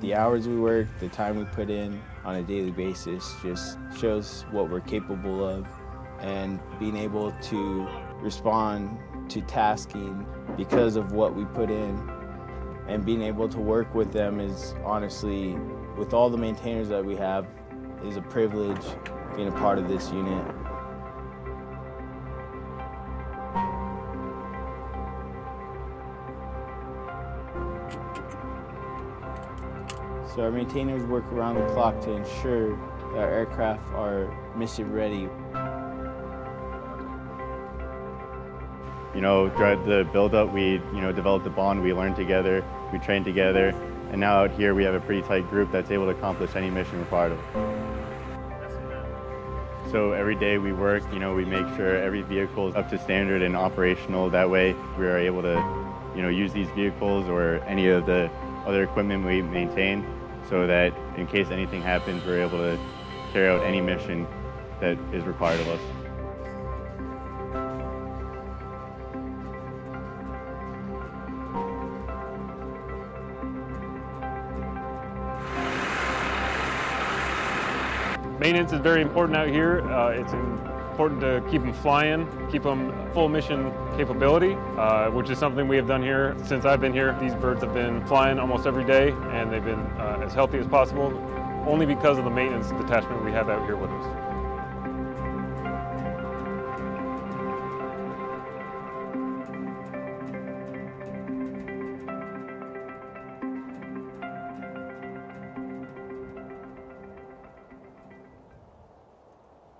The hours we work, the time we put in on a daily basis just shows what we're capable of and being able to respond to tasking because of what we put in and being able to work with them is honestly, with all the maintainers that we have, is a privilege being a part of this unit. So our maintainers work around the clock to ensure that our aircraft are mission ready. You know, throughout the build-up, we, you know, developed a bond, we learned together, we trained together, and now out here we have a pretty tight group that's able to accomplish any mission required of So every day we work, you know, we make sure every vehicle is up to standard and operational. That way we are able to, you know, use these vehicles or any of the other equipment we maintain so that in case anything happens, we're able to carry out any mission that is required of us. Maintenance is very important out here. Uh, it's important to keep them flying, keep them full mission capability, uh, which is something we have done here since I've been here. These birds have been flying almost every day and they've been uh, as healthy as possible only because of the maintenance detachment we have out here with us.